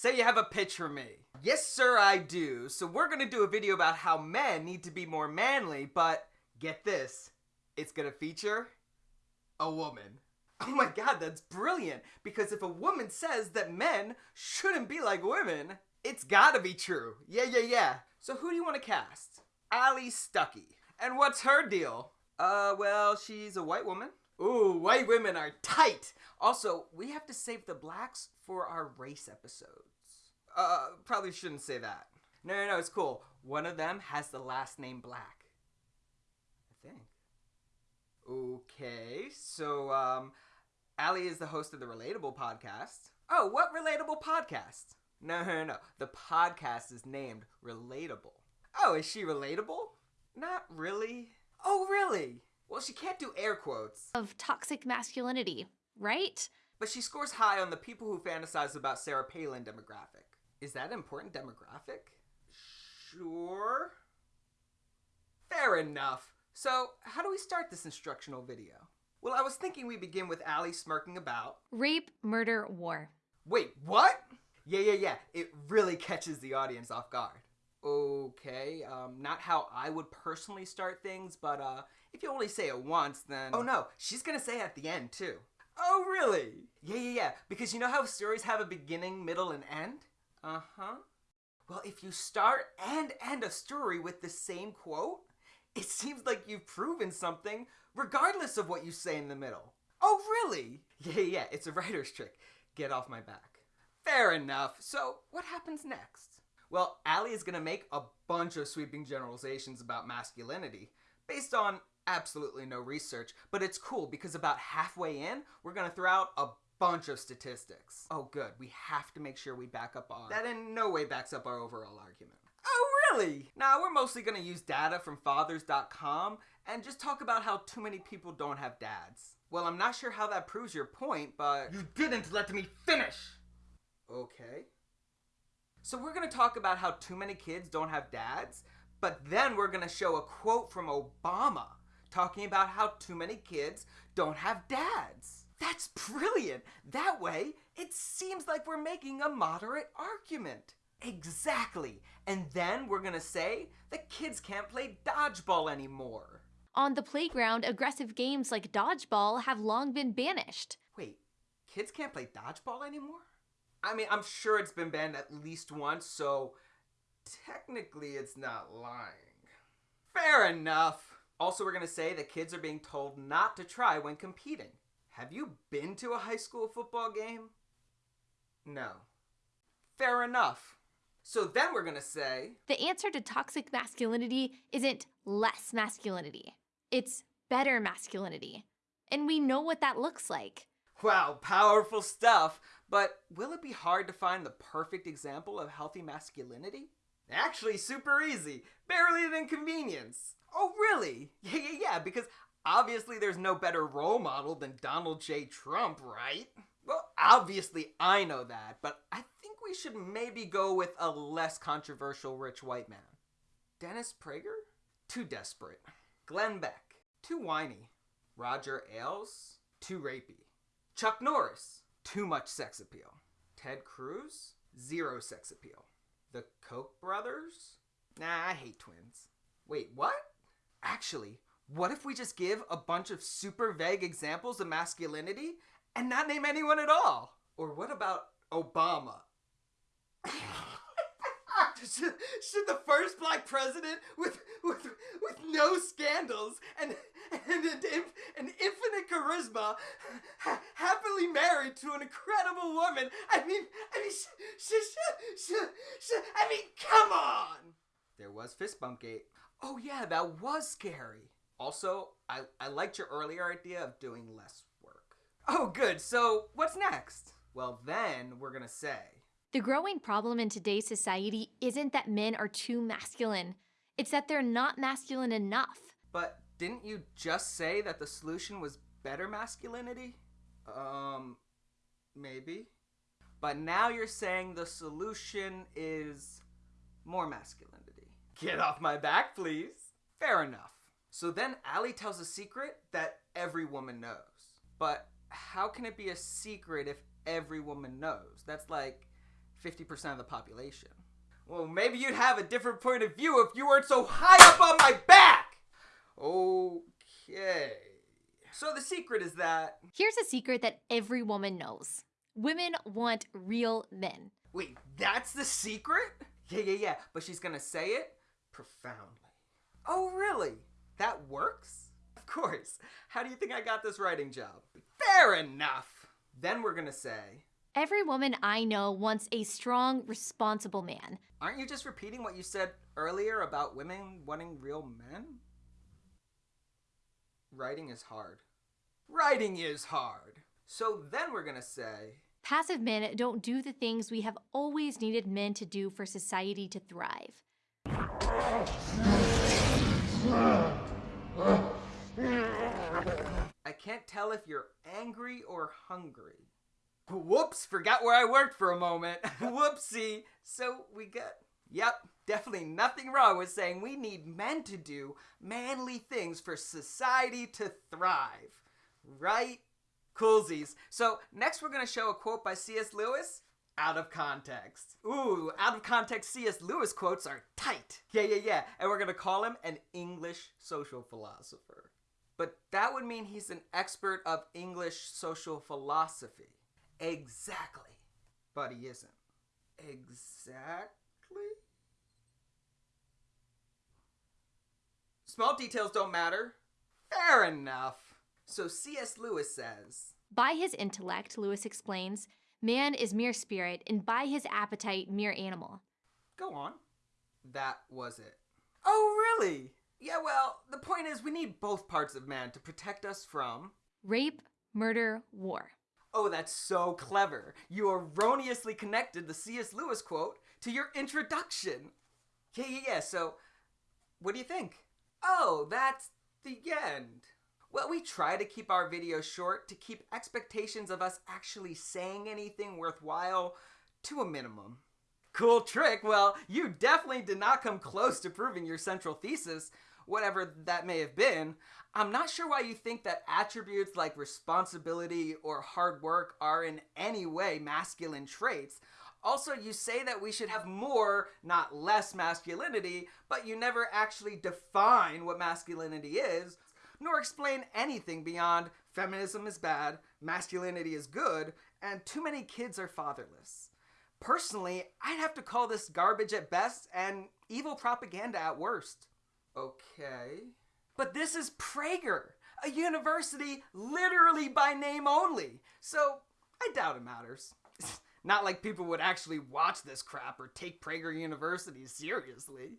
Say you have a pitch for me. Yes, sir, I do. So we're gonna do a video about how men need to be more manly, but get this, it's gonna feature a woman. Oh my god, that's brilliant! Because if a woman says that men shouldn't be like women, it's gotta be true. Yeah, yeah, yeah. So who do you want to cast? Allie Stuckey. And what's her deal? Uh, well, she's a white woman. Ooh, white women are tight. Also, we have to save the blacks for our race episodes. Uh, probably shouldn't say that. No, no, no, it's cool. One of them has the last name Black. I think. Okay, so, um, Allie is the host of the Relatable podcast. Oh, what Relatable podcast? No, no, no. The podcast is named Relatable. Oh, is she relatable? Not really. Oh, really? Well, she can't do air quotes. Of toxic masculinity, right? But she scores high on the people who fantasize about Sarah Palin demographic. Is that an important demographic? Sure. Fair enough. So, how do we start this instructional video? Well, I was thinking we begin with Allie smirking about. Rape, murder, war. Wait, what? Yeah, yeah, yeah. It really catches the audience off guard. Okay, um, not how I would personally start things, but uh, if you only say it once, then. Oh no, she's gonna say it at the end too. Oh, really? Yeah, yeah, yeah. Because you know how stories have a beginning, middle, and end? Uh huh. Well, if you start and end a story with the same quote, it seems like you've proven something regardless of what you say in the middle. Oh, really? Yeah, yeah, it's a writer's trick. Get off my back. Fair enough. So, what happens next? Well, Allie is gonna make a bunch of sweeping generalizations about masculinity based on absolutely no research, but it's cool because about halfway in, we're gonna throw out a bunch of statistics. Oh, good. We have to make sure we back up our. That in no way backs up our overall argument. Oh, really? Now, we're mostly gonna use data from fathers.com and just talk about how too many people don't have dads. Well, I'm not sure how that proves your point, but. You didn't let me finish! Okay. So, we're gonna talk about how too many kids don't have dads, but then we're gonna show a quote from Obama talking about how too many kids don't have dads. That's brilliant. That way, it seems like we're making a moderate argument. Exactly. And then we're gonna say that kids can't play dodgeball anymore. On the playground, aggressive games like dodgeball have long been banished. Wait, kids can't play dodgeball anymore? I mean, I'm sure it's been banned at least once, so technically it's not lying. Fair enough. Also, we're gonna say that kids are being told not to try when competing. Have you been to a high school football game? No. Fair enough. So then we're gonna say The answer to toxic masculinity isn't less masculinity, it's better masculinity. And we know what that looks like. Wow, powerful stuff. But will it be hard to find the perfect example of healthy masculinity? Actually, super easy. Barely an inconvenience. Oh, really? Yeah, yeah, yeah, because obviously there's no better role model than Donald J. Trump, right? Well, obviously I know that, but I think we should maybe go with a less controversial rich white man. Dennis Prager? Too desperate. Glenn Beck? Too whiny. Roger Ailes? Too rapey. Chuck Norris? Too much sex appeal. Ted Cruz? Zero sex appeal. The Koch brothers? Nah, I hate twins. Wait, what? Actually, what if we just give a bunch of super vague examples of masculinity and not name anyone at all? Or what about Obama? should, should the first black president with with with no scandals and and an, an infinite charisma ha- happily married to an incredible woman. I mean i mean sh- sh- sh- sh- i mean come on! There was fist bump gate. Oh yeah that was scary. Also i i liked your earlier idea of doing less work. Oh good. So what's next? Well then we're gonna say The growing problem in today's society isn't that men are too masculine, it's that they're not masculine enough. But didn't you just say that the solution was better masculinity? Um, maybe. But now you're saying the solution is more masculinity. Get off my back, please. Fair enough. So then Allie tells a secret that every woman knows. But how can it be a secret if every woman knows? That's like 50% of the population. Well, maybe you'd have a different point of view if you weren't so high up on my back! Okay. So the secret is that. Here's a secret that every woman knows women want real men. Wait, that's the secret? Yeah, yeah, yeah. But she's gonna say it profoundly. Oh, really? That works? Of course. How do you think I got this writing job? Fair enough. Then we're gonna say. Every woman I know wants a strong, responsible man. Aren't you just repeating what you said earlier about women wanting real men? Writing is hard. Writing is hard. So then we're gonna say. Passive men don't do the things we have always needed men to do for society to thrive. I can't tell if you're angry or hungry. Whoops, forgot where I worked for a moment. Whoopsie. So we got. Yep, definitely nothing wrong with saying we need men to do manly things for society to thrive. Right? Coolsies. So next we're going to show a quote by C.S. Lewis out of context. Ooh, out of context C.S. Lewis quotes are tight. Yeah, yeah, yeah. And we're going to call him an English social philosopher. But that would mean he's an expert of English social philosophy. Exactly. But he isn't. Exactly? Small details don't matter. Fair enough. So C.S. Lewis says By his intellect, Lewis explains, man is mere spirit, and by his appetite, mere animal. Go on. That was it. Oh, really? Yeah, well, the point is we need both parts of man to protect us from rape, murder, war. Oh, that's so clever. You erroneously connected the C.S. Lewis quote to your introduction. Yeah, yeah, yeah. So, what do you think? Oh, that's the end. Well, we try to keep our videos short to keep expectations of us actually saying anything worthwhile to a minimum. Cool trick. Well, you definitely did not come close to proving your central thesis, whatever that may have been. I'm not sure why you think that attributes like responsibility or hard work are in any way masculine traits. Also, you say that we should have more, not less masculinity, but you never actually define what masculinity is, nor explain anything beyond feminism is bad, masculinity is good, and too many kids are fatherless. Personally, I'd have to call this garbage at best and evil propaganda at worst. Okay. But this is Prager, a university literally by name only, so I doubt it matters. Not like people would actually watch this crap or take Prager University seriously.